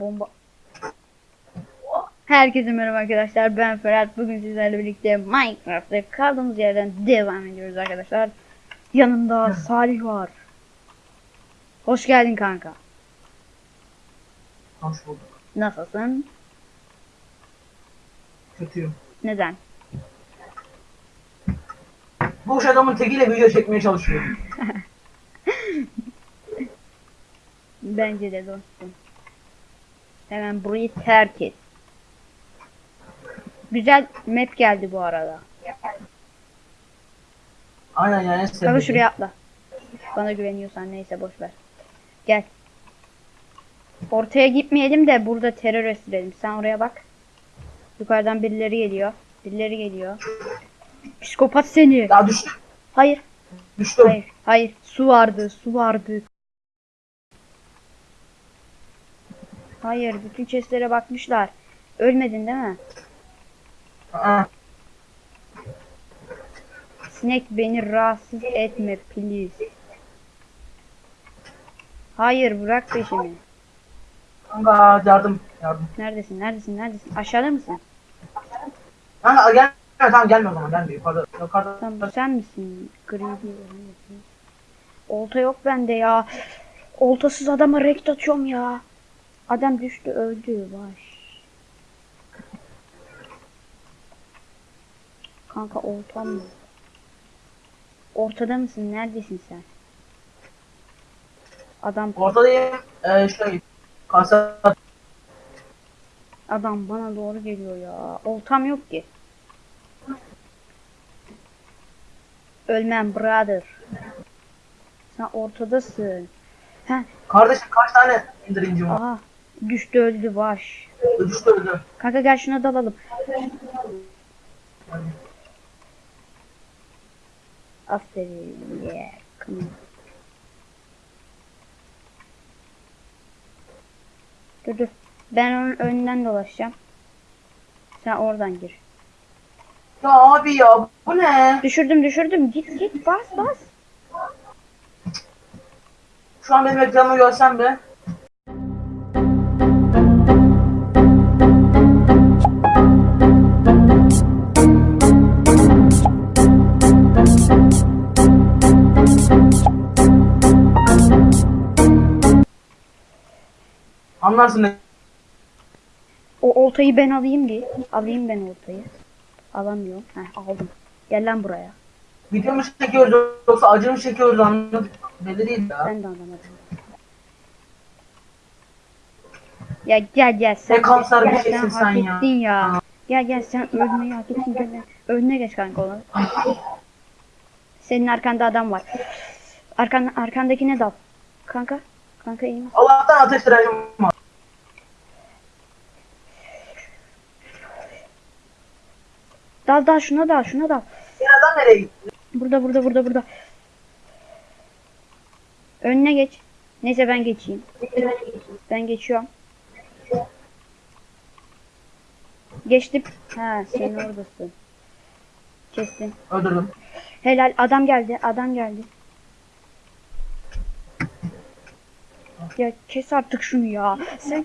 Bomba. Herkese merhaba arkadaşlar. Ben Ferhat. Bugün sizlerle birlikte Minecraft'ta kaldığımız yerden devam ediyoruz arkadaşlar. Yanımda Salih var. Hoş geldin kanka. Hoş bulduk. Nasılsın? Kötüyüm. Neden? Boş adamın tekiyle video çekmeye çalışıyorum. Bence de dostum. Hemen burayı terk et. Güzel map geldi bu arada. Aynen yani sevdiğim. şuraya atla. Bana güveniyorsan neyse boş ver. Gel. Ortaya gitmeyelim de burada terör estirelim. Sen oraya bak. Yukarıdan birileri geliyor. Birileri geliyor. Psikopat seni. Ya düştüm. Hayır. Düştüm. Hayır. Hayır. Su vardı. Su vardı. Hayır. Bütün chestlere bakmışlar. Ölmedin değil mi? Aa, Sinek beni rahatsız etme please. Hayır bırak peşimi. Kanka yardım. Yardım. Neredesin? Neredesin? Neredesin? Aşağıda mısın? Kanka gel. Tamam gelme o zaman gelme. Yukarıda. Yukarıda. Tamam sen misin? Gri Olta yok bende ya. Oltasız adama rekt atıyorum ya. Adam düştü öldü. Baş. Kanka oltam mı? Ortada mısın? Neredesin sen? Adam Ortadayım. Ee, şey. Kasa. adam bana doğru geliyor ya. Oltam yok ki. Ölmem brother. Sen ortadasın. Heh, Kardeşim kaç tane indirincim var? Düştü öldü baş. Düştü öldü. Kanka gel şuna dalalım. Aferin. Yeah. Come on. Dur dur. Ben onun önünden dolaşacağım. Sen oradan gir. Ya abi ya bu ne? Düşürdüm düşürdüm. Git git bas bas. Şu an benim ekranımı görsen be. Anlarsın ne? O oltayı ben alayım diye. Alayım ben oltayı. Alamıyorum. Heh aldım. Gel lan buraya. Video mu çekiyoruz yoksa acı mı çekiyoruz anladım. Belli değil ya. Ben de anlamadım. Ya gel gel sen. Ne kanser bir şeysin sen ya. ya. Gel gel sen ölmeyi hak ettin gel. Önüne geç kanka ona. Senin arkanda adam var. Arkan, arkandakine dal. Kanka. Kanka iyi misin? Allah'tan ateş direncim var. Dal dal şuna dal şuna dal. Yine adam nereye gitti? Burada burada burada burada. Önüne geç. Neyse ben geçeyim. Ben geçiyorum. Geçtim. Ha sen oradasın. Kestim. Öldürdüm. Helal adam geldi adam geldi. Ya kes artık şunu ya. Sen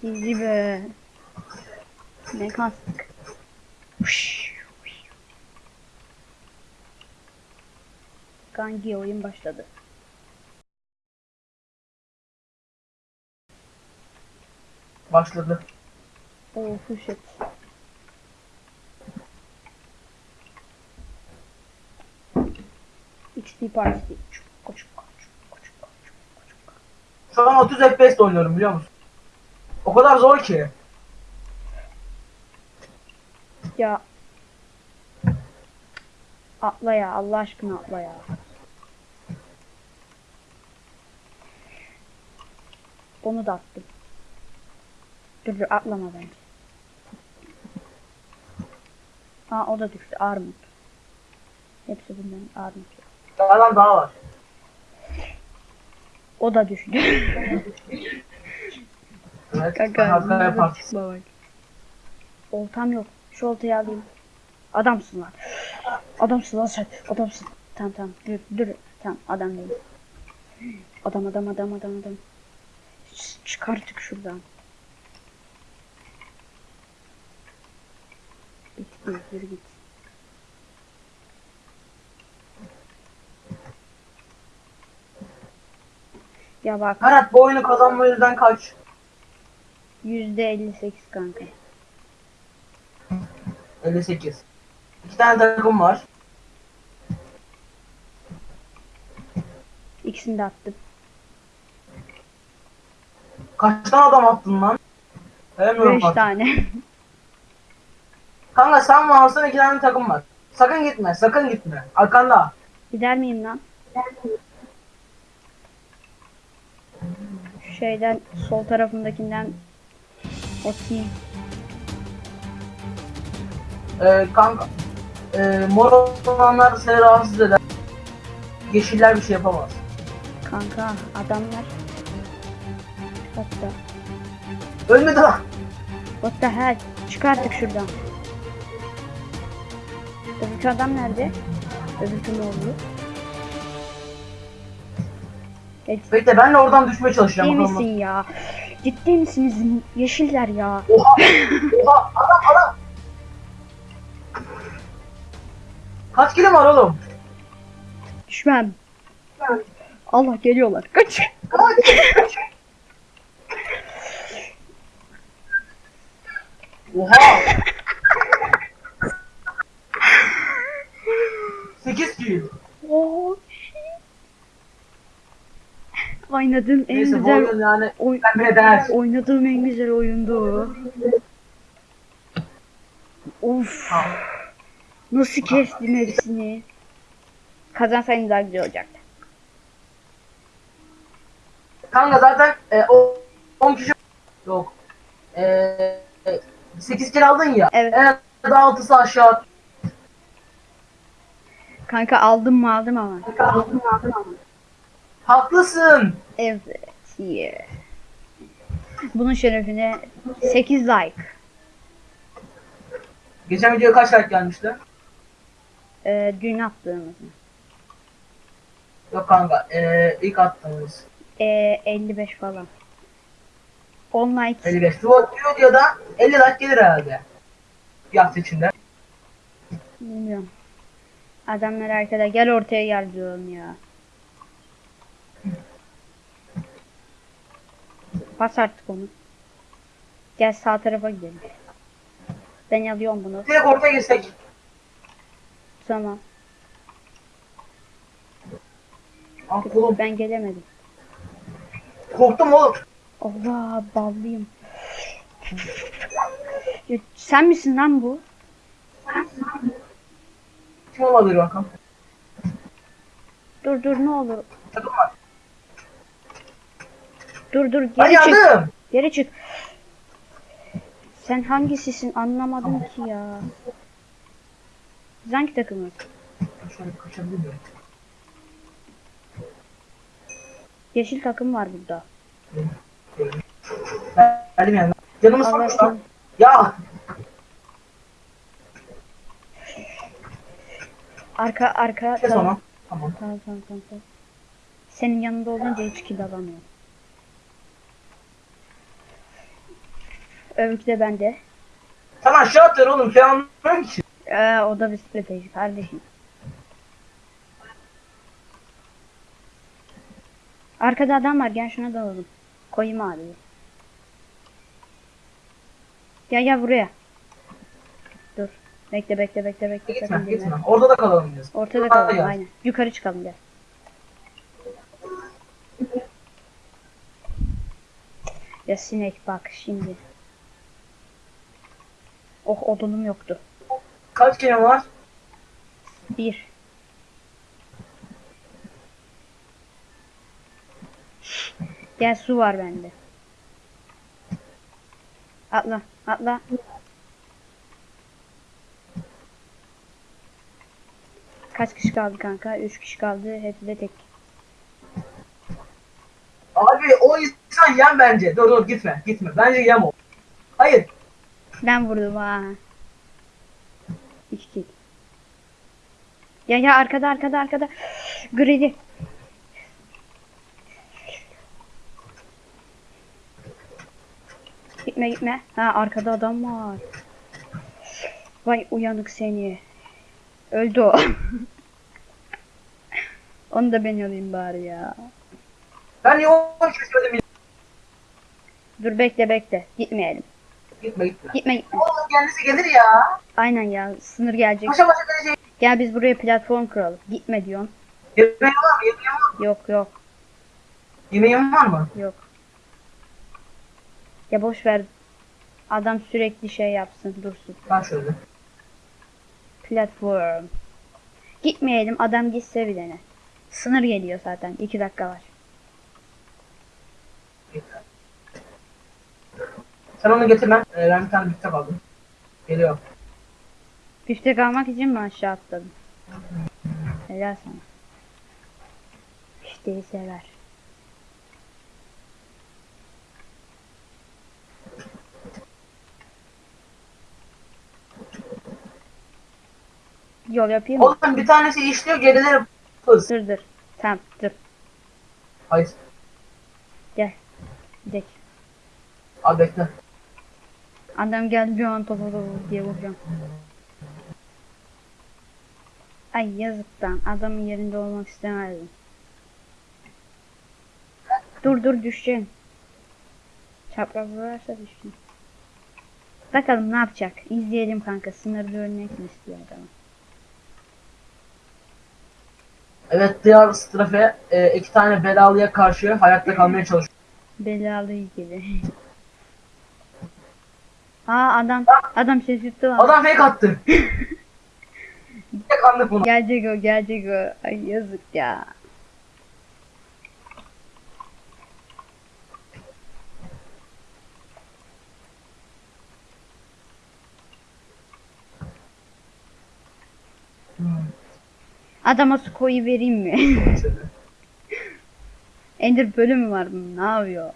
Cici be. Ne kastık. Kanki oyun başladı. Başladı. Oh shit. XP çuk. Şu an 30 FPS oynuyorum biliyor musun? O kadar zor ki. Ya. Atla ya Allah aşkına atla ya. Onu da attım. Dur dur atlama bence. Aa o da düştü armut. Hepsi bunların armut. Dağdan daha var. O da düştü. Evet. Kanka. Oltam yok. Şu oltayı alayım. Adamsın lan. Adamsın lan sen. Adamsın. Tamam tamam. Dur dur. Tamam adam değil. Adam adam adam adam adam. Ş- Çık artık şuradan. Bitti yürü git. Ya bak Ferhat bu oyunu kazanma yüzden kaç? yüzde 58 kanka. 58. İki tane takım var. İkisini de attım. Kaç tane adam attın lan? Sayamıyorum 5 bak. tane. Kanka sen varsın iki tane takım var. Sakın gitme, sakın gitme. Arkanda. Gider miyim lan? Şu şeyden sol tarafındakinden atayım. Ee, kanka. Ee, mor olanlar seni rahatsız eder. Yeşiller bir şey yapamaz. Kanka adamlar. Hatta. Ölmedi lan. What the hell? Çık artık şuradan. Öbürkü adam nerede? Öbürkü ne oldu? Evet, Bekle ben de oradan düşmeye çalışacağım. ciddi bakalım. misin ya? Ciddi misiniz yeşiller ya? Oha! Oha! Adam adam! Kaç kilo var oğlum? Düşmem. Allah geliyorlar. Kaç. Kaç! Oha! 8 kilo. Oo. Oynadığım en Neyse güzel oyun yani oy oynadığım en güzel oyundu. Of. Nasıl kestim hepsini. Kazansaydım daha güzel olacaktı. Kanka zaten e, o 10 kişi yok. E, 8 kilo aldın ya. Evet. En az 6'sı aşağı. Kanka aldım mı aldım ama. Haklısın. Evet. Yeah. Bunun şerefine 8 like. Geçen videoya kaç like gelmişti? Ee, dün attığımız. Yok kanka. E, ilk attığımız. Ee, 55 falan. 10 like 55. Bu bu videoda 50 like gelir herhalde. Bir hafta içinde. Bilmiyorum. Adamlar arkada gel ortaya gel diyorum ya. Bas artık onu. Gel sağ tarafa gidelim. Ben alıyorum bunu. Direkt ortaya girsek. Tamam. Ah oğlum. Ben gelemedim. Korktum oğlum. Allah ballıyım. Ya, sen misin lan bu? Kim olabilir bakalım. Dur dur ne olur. Takım var. Dur dur geri çık. yandım. Geri çık. Sen hangisisin anlamadım ki ya. Biz hangi takımız? Şöyle kaçabilir miyim? Yeşil takım var burada. Geldim yani. Canımı sormuş lan. Ya. Arka arka Kes tamam. onu. Tamam. Tamam tamam tamam. tamam. Senin yanında olunca hiç kill alamıyorum. Öbürkü de bende. Sen aşağı atıyor oğlum. Anlamıyorum ki. Ee, o da bir strateji kardeşim. Arkada adam var gel şuna dalalım. Koyayım abi. Gel gel buraya. Dur. Bekle bekle bekle bekle. Gitme sakın gitme. girme. Orada da kalalım biz. Ortada Orada kalalım gel. aynen. Yukarı çıkalım gel. Ya sinek bak şimdi. Oh odunum yoktu. Kaç kere var? Bir. Gel su var bende. Atla, atla. Kaç kişi kaldı kanka? Üç kişi kaldı. Hepsi de tek. Abi o insan yem bence. Dur dur gitme gitme. Bence yem o. Hayır. Ben vurdum ha. Ya ya arkada arkada arkada. Gridi. Gitme gitme. Ha arkada adam var. Vay uyanık seni. Öldü o. Onu da ben alayım bari ya. Ben niye onu çözmedim? Dur bekle bekle. Gitmeyelim. Gitme gitme. Gitme gitme. Oğlum kendisi gelir ya. Aynen ya. Sınır gelecek. Başa başa gelecek. Gel biz buraya platform kuralım. Gitme diyorsun. Yemeğin var mı? Yemeğin var mı? Yok yok Yemeğin var mı? yok. Ya boş ver. Adam sürekli şey yapsın dursun. Ben şöyle. Platform. Gitmeyelim adam gitse bir dene. Sınır geliyor zaten. 2 dakika var. Sen onu getir ben. Ee, ben bir tane biftek aldım. Geliyor. Biftek almak için mi aşağı atladım? Helal sana. Bifteyi sever. Yol yapayım mı? Oğlum bir tanesi işliyor gerileri hız. Dur dur. Tamam dur. Hayır. Gel. Gidelim. Abi bekle. Adam geldi bir an topa diye vuracağım. Ay yazıktan. Adamın yerinde olmak istemezdim. Dur dur düşeceksin. Çapraz vurarsa düşeceksin. Bakalım ne yapacak. İzleyelim kanka. Sınırda ölmek mi istiyor adam? Evet diğer strafe e, iki tane belalıya karşı hayatta kalmaya çalışıyor. Belalı ilgili. Aa adam adam şaşırttı lan. Adam fake attı. Anlık bunu. Gelecek o gelecek o. Ay yazık ya. Adama su koyu vereyim mi? Ender bölümü var bunun. Ne yapıyor?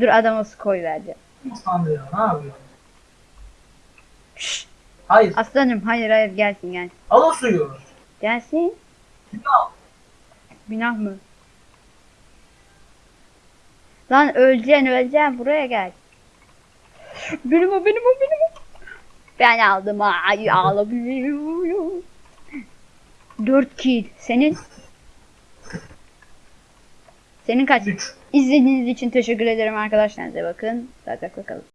Dur adama su koy vereceğim. Nasıl anlıyor? Ne yapıyor? Hayır. aslanım hayır hayır gelsin gelsin. Al o suyu. Gelsin. Al. Günah mı? Lan öleceksin öleceksin buraya gel. Benim o benim o benim o. Ben aldım ay ağlamıyorum. 4 kill. Senin? Senin kaç? 3. İzlediğiniz için teşekkür ederim arkadaşlar. Size bakın. Sağlıcakla kalın.